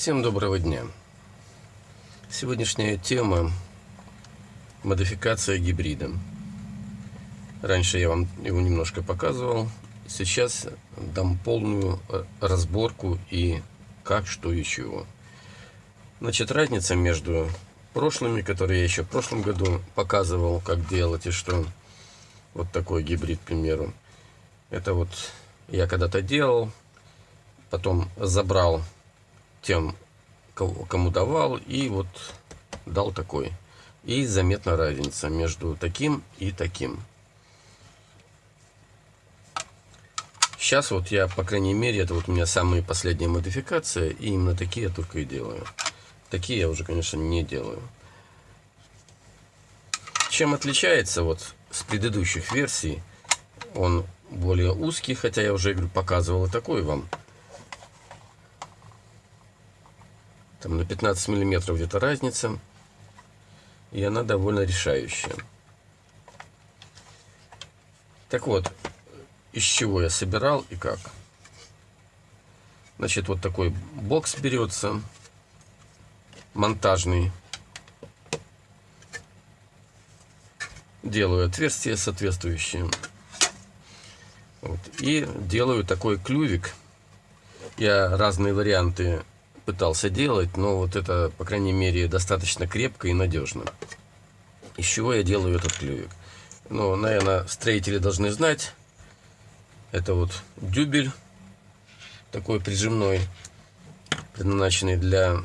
Всем доброго дня. Сегодняшняя тема – модификация гибрида. Раньше я вам его немножко показывал. Сейчас дам полную э, разборку и как, что и чего. Значит, разница между прошлыми, которые я еще в прошлом году показывал, как делать и что. Вот такой гибрид, к примеру. Это вот я когда-то делал, потом забрал тем, кому давал, и вот дал такой. И заметна разница между таким и таким. Сейчас вот я, по крайней мере, это вот у меня самые последние модификации, и именно такие я только и делаю. Такие я уже, конечно, не делаю. Чем отличается вот с предыдущих версий, он более узкий, хотя я уже говорю, показывал и такой вам. Там на 15 миллиметров где-то разница. И она довольно решающая. Так вот, из чего я собирал и как. Значит, вот такой бокс берется, монтажный. Делаю отверстия соответствующие. Вот. И делаю такой клювик. Я разные варианты пытался делать, но вот это, по крайней мере, достаточно крепко и надежно. Из чего я делаю этот клювик? Ну, наверное, строители должны знать. Это вот дюбель, такой прижимной, предназначенный для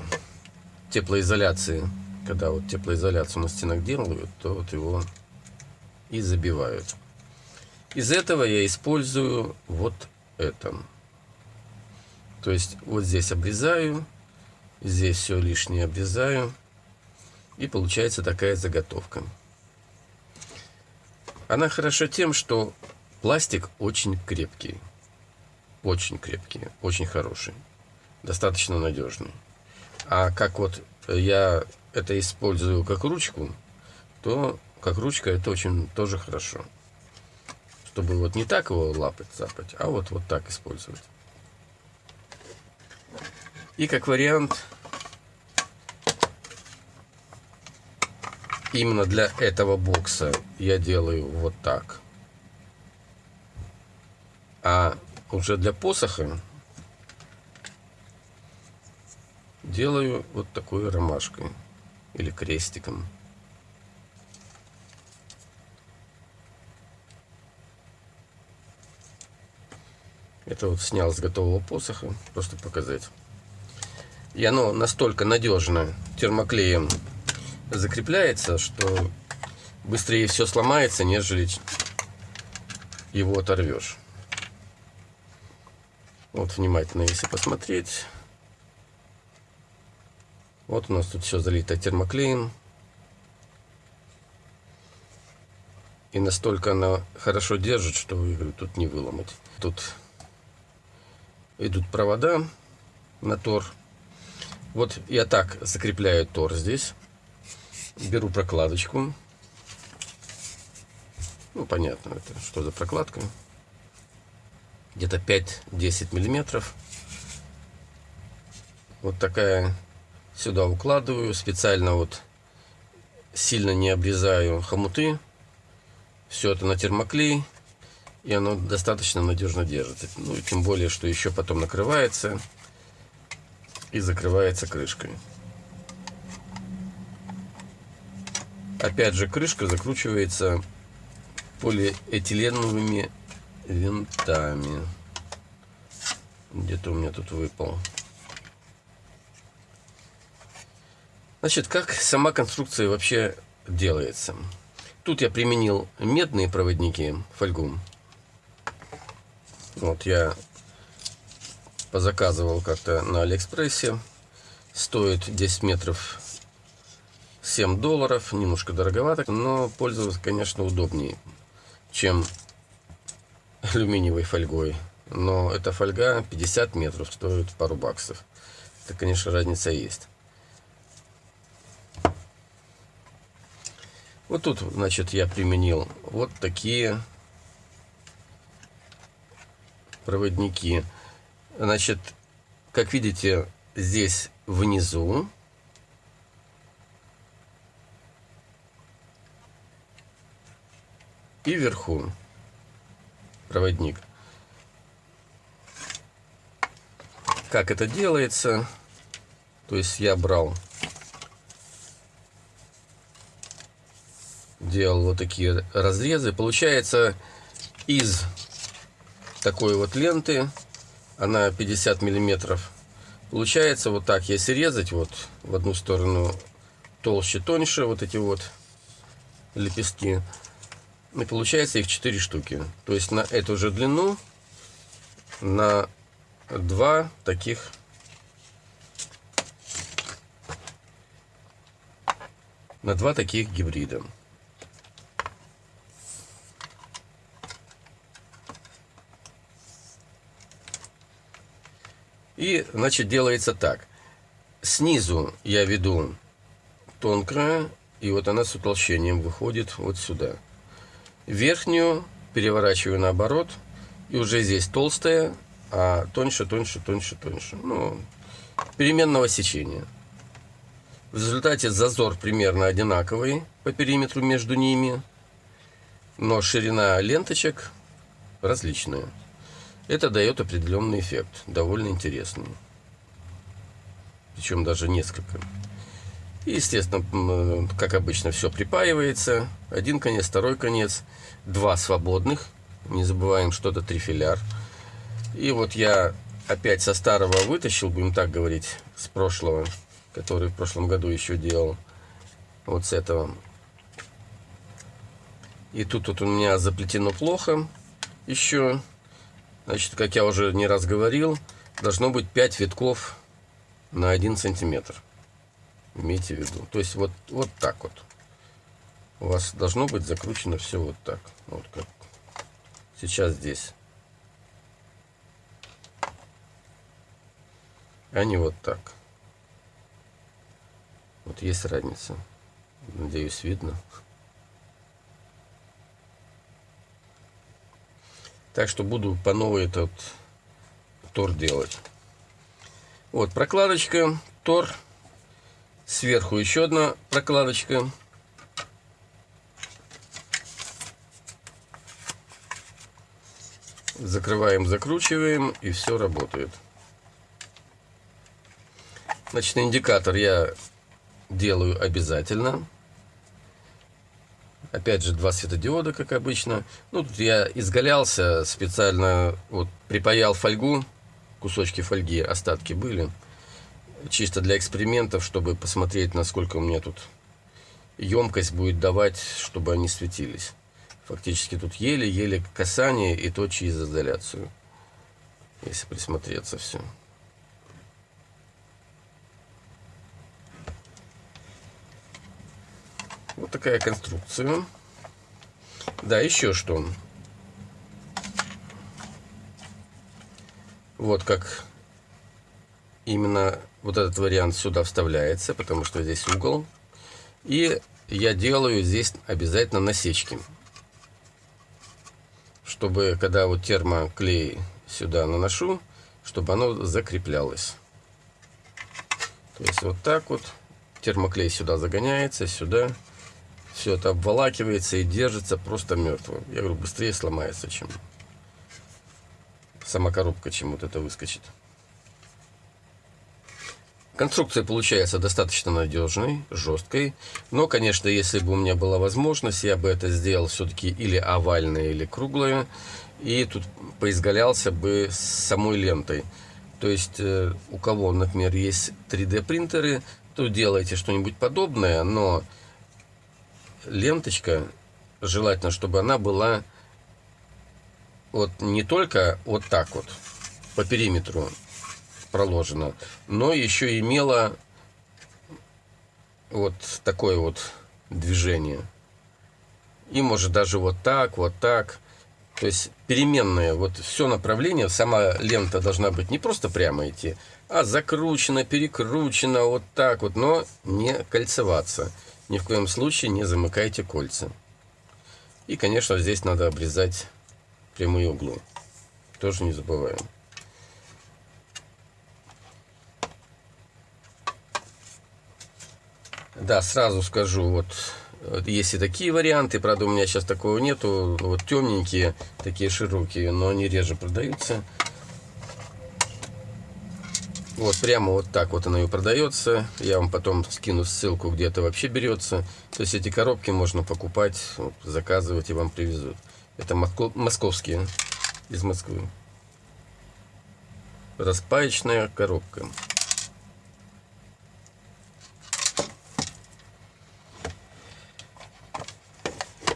теплоизоляции. Когда вот теплоизоляцию на стенах делают, то вот его и забивают. Из этого я использую вот это. То есть вот здесь обрезаю, здесь все лишнее обрезаю. И получается такая заготовка. Она хороша тем, что пластик очень крепкий. Очень крепкий, очень хороший. Достаточно надежный. А как вот я это использую как ручку, то как ручка это очень тоже хорошо чтобы вот не так его лапать, запать, а вот, вот так использовать. И как вариант, именно для этого бокса я делаю вот так. А уже для посоха делаю вот такой ромашкой или крестиком. Это вот снял с готового посоха, просто показать. И оно настолько надежно термоклеем закрепляется, что быстрее все сломается, нежели его оторвешь. Вот внимательно, если посмотреть. Вот у нас тут все залито термоклеем. И настолько она хорошо держит, что говорю, тут не выломать. Тут идут провода на тор. Вот я так закрепляю тор здесь. Беру прокладочку. Ну, понятно, это что за прокладка. Где-то 5-10 миллиметров. Вот такая сюда укладываю. Специально вот сильно не обрезаю хомуты. Все это на термоклей и оно достаточно надежно держит. Ну и тем более, что еще потом накрывается и закрывается крышкой. Опять же, крышка закручивается полиэтиленовыми винтами. Где-то у меня тут выпал. Значит, как сама конструкция вообще делается? Тут я применил медные проводники, фольгу. Вот я позаказывал как-то на Алиэкспрессе. Стоит 10 метров 7 долларов. Немножко дороговато, но пользоваться, конечно, удобнее, чем алюминиевой фольгой. Но эта фольга 50 метров стоит пару баксов. Это, конечно, разница есть. Вот тут, значит, я применил вот такие проводники. Значит, как видите, здесь внизу и вверху проводник. Как это делается? То есть я брал, делал вот такие разрезы. Получается из такой вот ленты, она 50 миллиметров. Получается вот так, если резать вот в одну сторону толще, тоньше, вот эти вот лепестки, и получается их 4 штуки. То есть на эту же длину, на два таких на два таких гибрида. И, значит, делается так. Снизу я веду тонкая, и вот она с утолщением выходит вот сюда. Верхнюю переворачиваю наоборот, и уже здесь толстая, а тоньше, тоньше, тоньше, тоньше. Ну, переменного сечения. В результате зазор примерно одинаковый по периметру между ними, но ширина ленточек различная. Это дает определенный эффект, довольно интересный. Причем даже несколько. И, естественно, как обычно, все припаивается. Один конец, второй конец. Два свободных. Не забываем, что это трифиляр. И вот я опять со старого вытащил, будем так говорить, с прошлого, который в прошлом году еще делал. Вот с этого. И тут вот у меня заплетено плохо еще. Значит, как я уже не раз говорил, должно быть 5 витков на 1 сантиметр. Имейте в виду. То есть вот, вот так вот. У вас должно быть закручено все вот так. Вот как сейчас здесь. А не вот так. Вот есть разница. Надеюсь, видно. Так что буду по новой этот тор делать. Вот прокладочка, тор. Сверху еще одна прокладочка. Закрываем, закручиваем, и все работает. Значит, индикатор я делаю обязательно. Опять же, два светодиода, как обычно. Ну, тут я изгалялся специально, вот, припаял фольгу, кусочки фольги, остатки были. Чисто для экспериментов, чтобы посмотреть, насколько у меня тут емкость будет давать, чтобы они светились. Фактически тут еле-еле касание и то через изоляцию. Если присмотреться все. Вот такая конструкция. Да, еще что. Вот как именно вот этот вариант сюда вставляется, потому что здесь угол. И я делаю здесь обязательно насечки. Чтобы, когда вот термоклей сюда наношу, чтобы оно закреплялось. То есть вот так вот термоклей сюда загоняется, сюда все это обволакивается и держится просто мертвым. Я говорю, быстрее сломается, чем сама коробка, чем вот это выскочит. Конструкция получается достаточно надежной, жесткой. Но, конечно, если бы у меня была возможность, я бы это сделал все-таки или овальное, или круглое. И тут поизгалялся бы с самой лентой. То есть, э, у кого, например, есть 3D принтеры, то делайте что-нибудь подобное, но ленточка, желательно, чтобы она была вот не только вот так вот по периметру проложена, но еще имела вот такое вот движение. И может даже вот так, вот так. То есть переменные, вот все направление, сама лента должна быть не просто прямо идти, а закручена, перекручена, вот так вот, но не кольцеваться. Ни в коем случае не замыкайте кольца. И, конечно, здесь надо обрезать прямые углы. Тоже не забываем. Да, сразу скажу, вот есть и такие варианты, правда у меня сейчас такого нету, вот темненькие, такие широкие, но они реже продаются. Вот прямо вот так вот она и продается. Я вам потом скину ссылку, где это вообще берется. То есть эти коробки можно покупать, заказывать и вам привезут. Это московские, из Москвы. Распаечная коробка.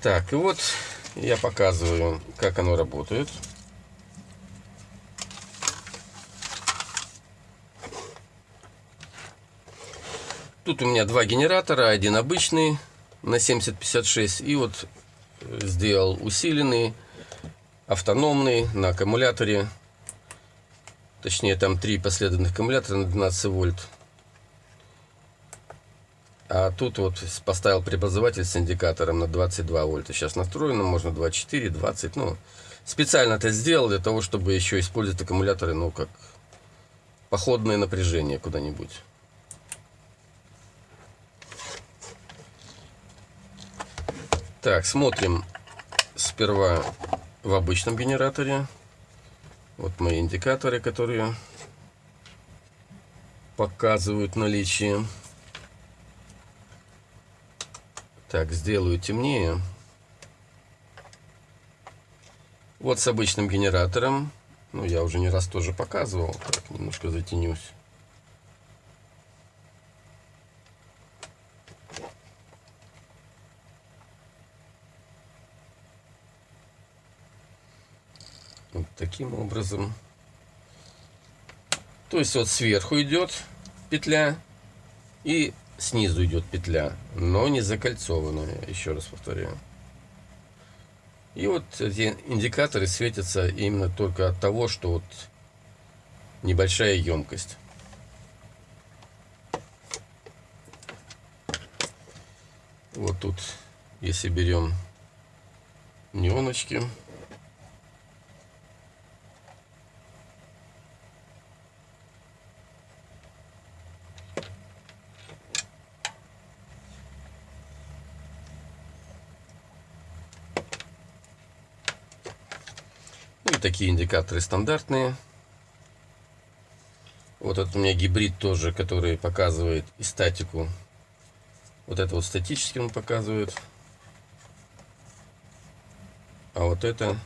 Так, и вот я показываю, как оно работает. Тут у меня два генератора, один обычный на 7056 и вот сделал усиленный, автономный на аккумуляторе. Точнее там три последовательных аккумулятора на 12 вольт. А тут вот поставил преобразователь с индикатором на 22 вольта. Сейчас настроено, можно 24, 20. Ну, специально это сделал для того, чтобы еще использовать аккумуляторы, ну, как походное напряжение куда-нибудь. Так, смотрим сперва в обычном генераторе. Вот мои индикаторы, которые показывают наличие. Так, сделаю темнее. Вот с обычным генератором. Ну, я уже не раз тоже показывал. Так, немножко затенюсь. Вот таким образом. То есть вот сверху идет петля и снизу идет петля, но не закольцованная, еще раз повторяю. И вот эти индикаторы светятся именно только от того, что вот небольшая емкость. Вот тут, если берем неоночки, такие индикаторы стандартные. Вот это у меня гибрид тоже, который показывает и статику. Вот это вот статически он показывает. А вот это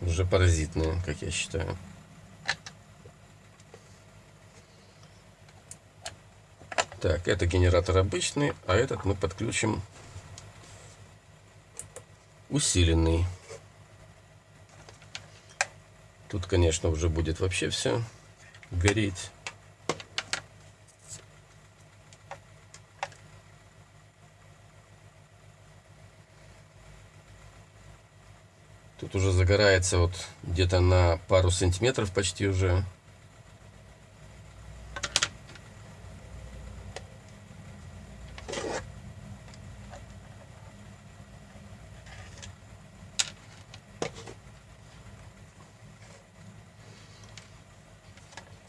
уже паразитные, как я считаю. Так, это генератор обычный, а этот мы подключим усиленный. Тут, конечно, уже будет вообще все гореть. Тут уже загорается вот где-то на пару сантиметров почти уже.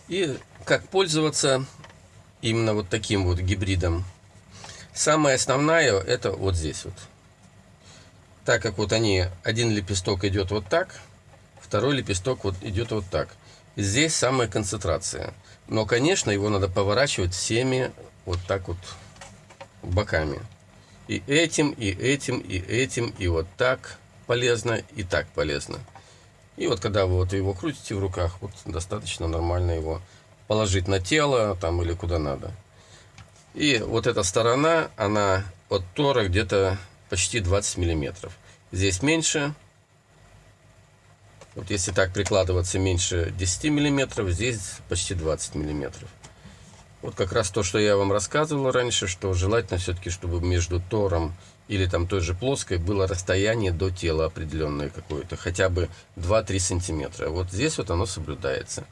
И как пользоваться именно вот таким вот гибридом. Самое основное это вот здесь вот. Так как вот они, один лепесток идет вот так, второй лепесток вот идет вот так. Здесь самая концентрация. Но, конечно, его надо поворачивать всеми вот так вот боками. И этим, и этим, и этим, и вот так полезно, и так полезно. И вот когда вы вот его крутите в руках, вот достаточно нормально его положить на тело там или куда надо. И вот эта сторона, она от тора где-то почти 20 миллиметров. Здесь меньше. Вот если так прикладываться меньше 10 миллиметров, здесь почти 20 миллиметров. Вот как раз то, что я вам рассказывал раньше, что желательно все-таки, чтобы между тором или там той же плоской было расстояние до тела определенное какое-то, хотя бы 2-3 сантиметра. Вот здесь вот оно соблюдается.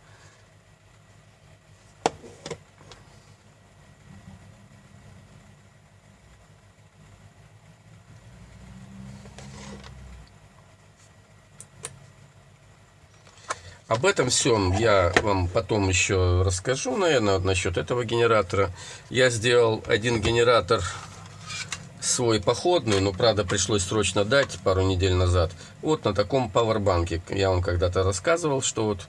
Об этом всем я вам потом еще расскажу, наверное, насчет этого генератора. Я сделал один генератор свой походный, но, правда, пришлось срочно дать пару недель назад. Вот на таком пауэрбанке. Я вам когда-то рассказывал, что вот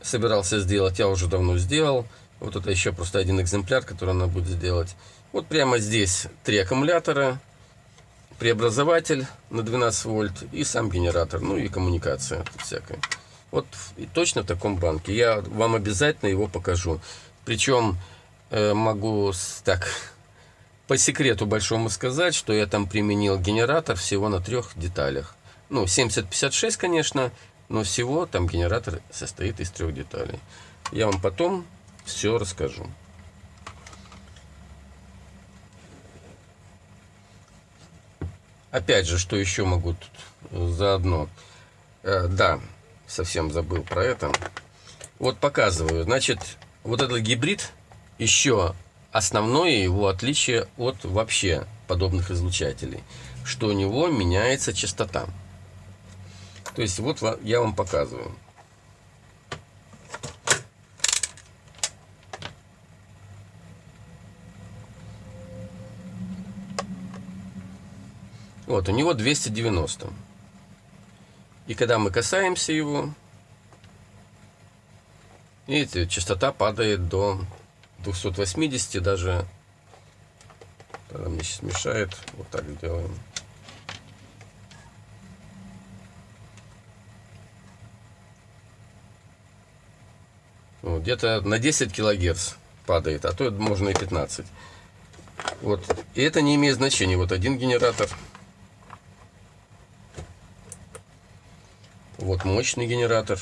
собирался сделать, я уже давно сделал. Вот это еще просто один экземпляр, который надо будет сделать. Вот прямо здесь три аккумулятора, преобразователь на 12 вольт и сам генератор, ну и коммуникация всякая. Вот и точно в таком банке. Я вам обязательно его покажу. Причем э, могу так по секрету большому сказать, что я там применил генератор всего на трех деталях. Ну, 7056, конечно, но всего там генератор состоит из трех деталей. Я вам потом все расскажу. Опять же, что еще могу тут заодно? Э, да, совсем забыл про это. Вот показываю. Значит, вот этот гибрид еще основное его отличие от вообще подобных излучателей, что у него меняется частота. То есть вот я вам показываю. Вот, у него 290. И когда мы касаемся его, видите, частота падает до 280, даже, тогда мне сейчас мешает, вот так сделаем. Вот, Где-то на 10 килогерц падает, а то можно и 15. Вот. И это не имеет значения. Вот один генератор Вот мощный генератор.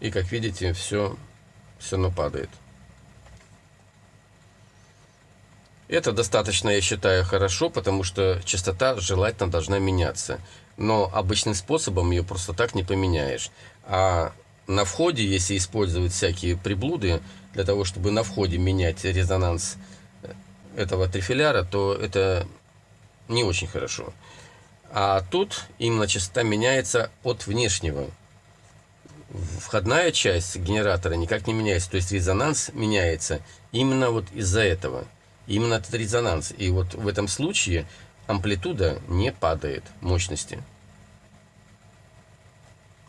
И как видите, все все равно падает. Это достаточно, я считаю, хорошо, потому что частота желательно должна меняться. Но обычным способом ее просто так не поменяешь. А на входе, если использовать всякие приблуды, для того, чтобы на входе менять резонанс этого трифиляра, то это не очень хорошо. А тут именно частота меняется от внешнего. Входная часть генератора никак не меняется, то есть резонанс меняется именно вот из-за этого. Именно этот резонанс. И вот в этом случае амплитуда не падает мощности.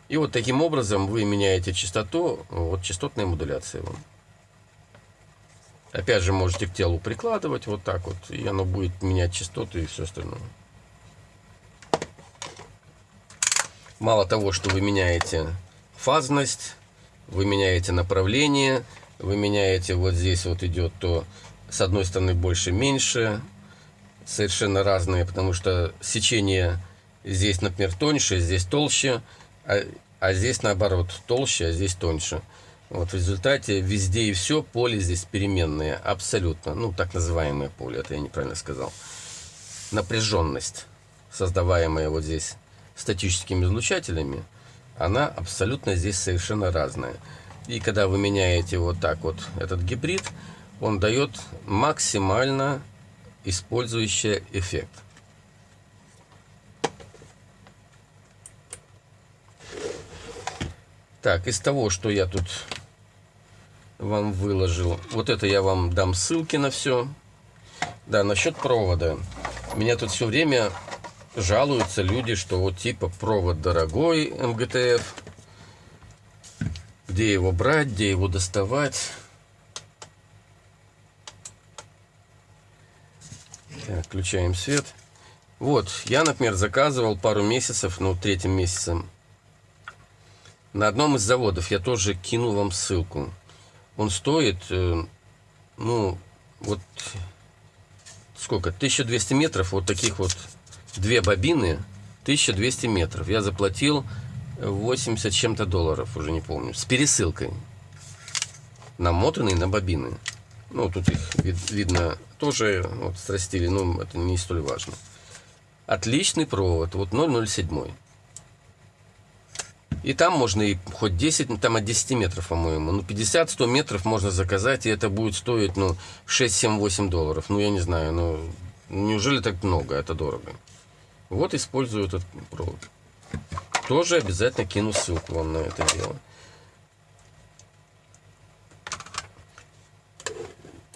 И вот таким образом вы меняете частоту, вот частотная модуляция вам. Опять же можете к телу прикладывать вот так вот, и оно будет менять частоты и все остальное. Мало того, что вы меняете фазность, вы меняете направление, вы меняете вот здесь вот идет то с одной стороны больше меньше, совершенно разные, потому что сечение здесь, например, тоньше, здесь толще, а, а здесь наоборот толще, а здесь тоньше. Вот в результате везде и все поле здесь переменные, абсолютно, ну так называемое поле, это я неправильно сказал. Напряженность, создаваемая вот здесь статическими излучателями, она абсолютно здесь совершенно разная. И когда вы меняете вот так вот этот гибрид, он дает максимально использующий эффект. Так, из того, что я тут вам выложил, вот это я вам дам ссылки на все. Да, насчет провода. Меня тут все время жалуются люди, что вот типа провод дорогой МГТФ, где его брать, где его доставать. Так, включаем свет. Вот, я, например, заказывал пару месяцев, ну, третьим месяцем, на одном из заводов. Я тоже кину вам ссылку. Он стоит, э, ну, вот, сколько, 1200 метров, вот таких вот две бобины 1200 метров. Я заплатил 80 чем-то долларов, уже не помню, с пересылкой. Намотанные на бобины. Ну, тут их вид, видно тоже вот срастили, но это не столь важно. Отличный провод, вот 007. И там можно и хоть 10, там от 10 метров, по-моему. Ну, 50-100 метров можно заказать, и это будет стоить, ну, 6-7-8 долларов. Ну, я не знаю, ну, неужели так много, это дорого. Вот использую этот провод. тоже обязательно кину ссылку вам на это дело.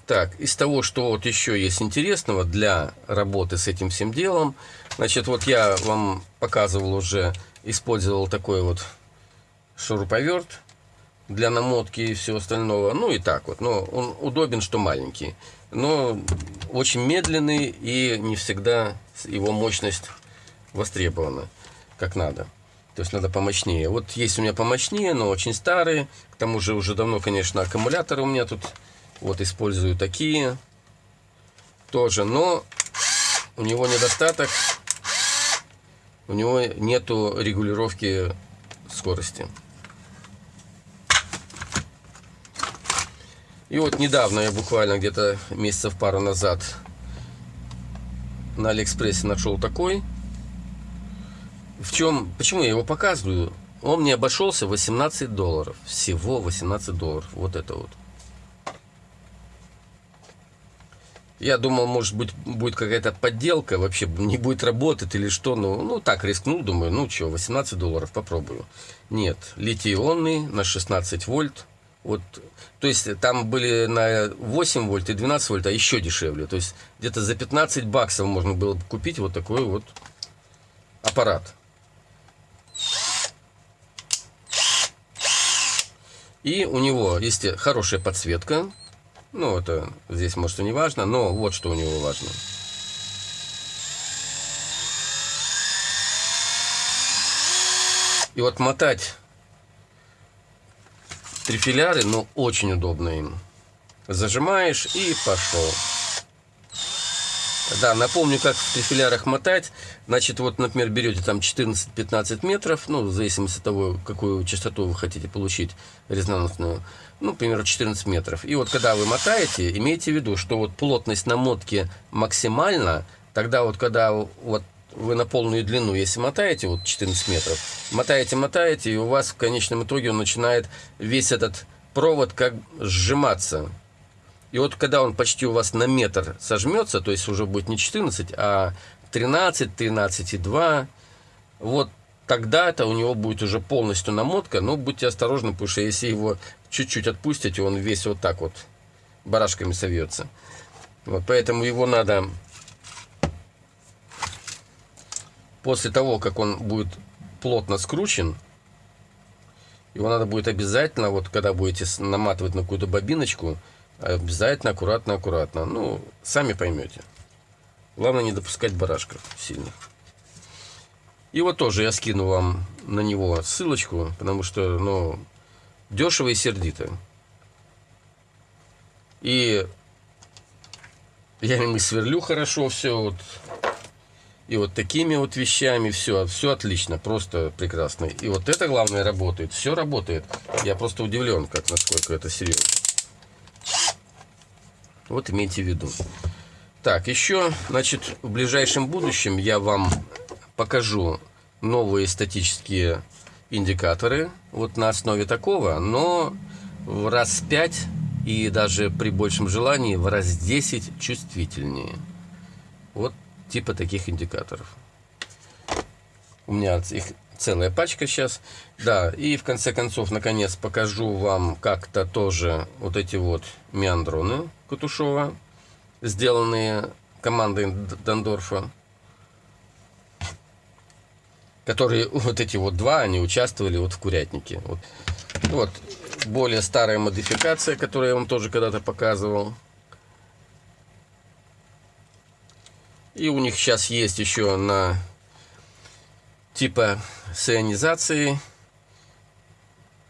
Так, из того, что вот еще есть интересного для работы с этим всем делом, значит, вот я вам показывал уже, использовал такой вот шуруповерт для намотки и всего остального. Ну и так вот, но он удобен, что маленький. Но очень медленный и не всегда его мощность востребована как надо. То есть надо помощнее. Вот есть у меня помощнее, но очень старые. К тому же уже давно, конечно, аккумуляторы у меня тут вот использую такие тоже, но у него недостаток, у него нету регулировки скорости. И вот недавно я буквально где-то месяцев пару назад на Алиэкспрессе нашел такой. В чем, почему я его показываю? Он мне обошелся 18 долларов. Всего 18 долларов. Вот это вот. Я думал, может быть, будет какая-то подделка, вообще не будет работать или что. Ну, ну так, рискнул, думаю, ну что, 18 долларов, попробую. Нет, литий-ионный на 16 вольт. Вот, то есть там были на 8 вольт и 12 вольт, а еще дешевле. То есть где-то за 15 баксов можно было купить вот такой вот аппарат. И у него есть хорошая подсветка, ну, это здесь, может, и не важно, но вот что у него важно. И вот мотать трифиляры, ну, очень удобно им. Зажимаешь и пошел. Да, напомню, как в трифилярах мотать. Значит, вот, например, берете там 14-15 метров, ну, в зависимости от того, какую частоту вы хотите получить резонансную, ну, примерно 14 метров. И вот когда вы мотаете, имейте в виду, что вот плотность намотки максимальна, тогда вот когда вот вы на полную длину, если мотаете вот 14 метров, мотаете, мотаете, и у вас в конечном итоге он начинает весь этот провод как сжиматься. И вот когда он почти у вас на метр сожмется, то есть уже будет не 14, а 13, 13,2, вот тогда это у него будет уже полностью намотка, но будьте осторожны, потому что если его чуть-чуть отпустите, он весь вот так вот барашками совьется. Вот, поэтому его надо после того, как он будет плотно скручен, его надо будет обязательно, вот когда будете наматывать на какую-то бобиночку, Обязательно, аккуратно, аккуратно. Ну, сами поймете. Главное не допускать барашков сильных. И вот тоже я скину вам на него ссылочку, потому что, ну, дешево и сердито. И я им и сверлю хорошо все, вот. И вот такими вот вещами все, все отлично, просто прекрасно. И вот это главное работает, все работает. Я просто удивлен, как насколько это серьезно. Вот имейте в виду. Так, еще, значит, в ближайшем будущем я вам покажу новые статические индикаторы. Вот на основе такого, но в раз 5 и даже при большем желании в раз 10 чувствительнее. Вот типа таких индикаторов. У меня их целая пачка сейчас. Да, и в конце концов, наконец, покажу вам как-то тоже вот эти вот меандроны Кутушова, сделанные командой Дондорфа. Которые, вот эти вот два, они участвовали вот в курятнике. Вот, вот более старая модификация, которую я вам тоже когда-то показывал. И у них сейчас есть еще на типа с ионизацией.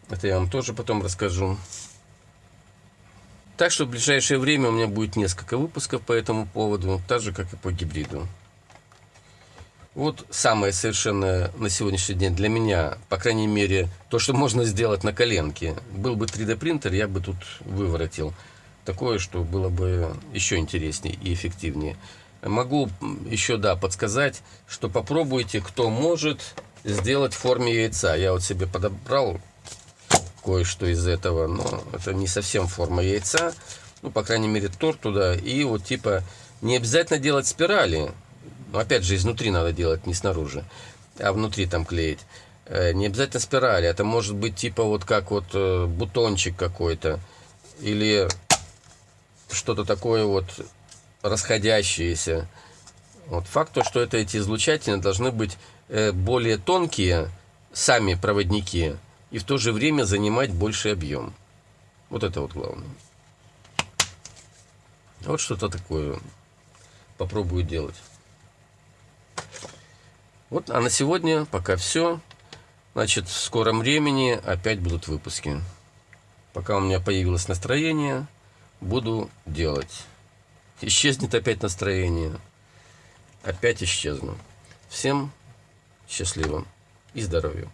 Это я вам тоже потом расскажу. Так что в ближайшее время у меня будет несколько выпусков по этому поводу, так же, как и по гибриду. Вот самое совершенно на сегодняшний день для меня, по крайней мере, то, что можно сделать на коленке. Был бы 3D принтер, я бы тут выворотил такое, что было бы еще интереснее и эффективнее. Могу еще, да, подсказать, что попробуйте, кто может, сделать в форме яйца. Я вот себе подобрал кое-что из этого, но это не совсем форма яйца. Ну, по крайней мере, торт туда. И вот типа не обязательно делать спирали. Но опять же, изнутри надо делать, не снаружи. А внутри там клеить. Э, Не обязательно спирали, это может быть типа вот как вот э, бутончик какой-то или что-то такое вот расходящееся. Вот факт то, что это эти излучатели должны быть э, более тонкие, сами проводники, и в то же время занимать больший объем. Вот это вот главное. Вот что-то такое попробую делать. Вот, а на сегодня пока все. Значит, в скором времени опять будут выпуски. Пока у меня появилось настроение, буду делать. Исчезнет опять настроение. Опять исчезну. Всем счастливо и здоровья.